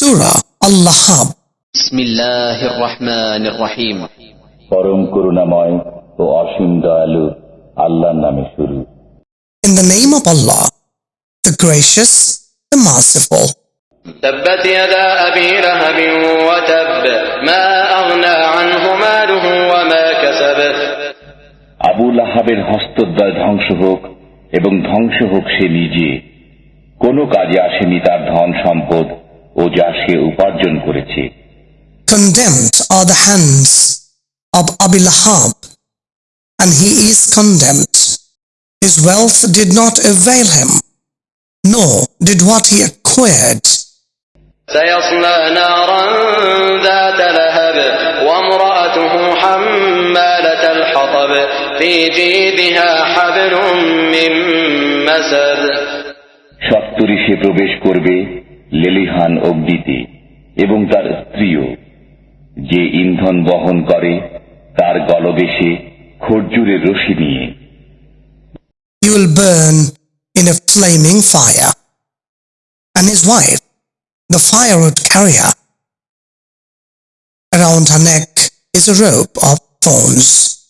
Surah Al-Lahab بسم الله الرحمن الرحيم পরম করুণাময় ও অসীম দয়ালু আল্লাহর নামে শুরু In the name of Allah, the gracious, the merciful. تبت يدا أبي لهب وتب ما أغنى عنه ماله وما كسب Abu লাহাবের হস্তদ্বয় ধ্বংস হোক এবং ধ্বংস হোক সে নিজে কোনো কাজে আসেনি তার ধন সম্পদ ও যা সে উপার্জন করেছে Condemned are the hands of Abi Lahab, and he is condemned. His wealth did not avail him, nor did what he acquired. سيصلى نارا ذات لهب وامرأته حمالة الحطب في جيدها حبل من مسد সত্তরই সে প্রবেশ করবে লেলিহান অগ্নিতে এবং তার স্ত্রীও যে ইন্ধন বহন করে তার গলবেশে খরজুরের রশি নিয়ে He will burn in a flaming fire, and his wife, the firewood carrier. Around her neck is a rope of thorns.